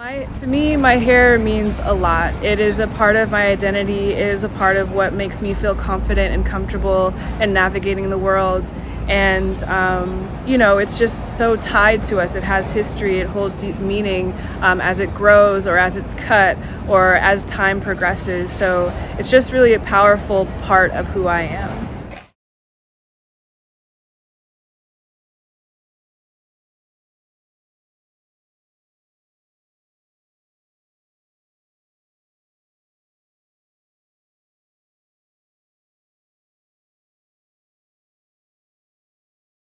My, to me, my hair means a lot. It is a part of my identity. It is a part of what makes me feel confident and comfortable in navigating the world. And, um, you know, it's just so tied to us. It has history, it holds deep meaning um, as it grows or as it's cut or as time progresses. So it's just really a powerful part of who I am.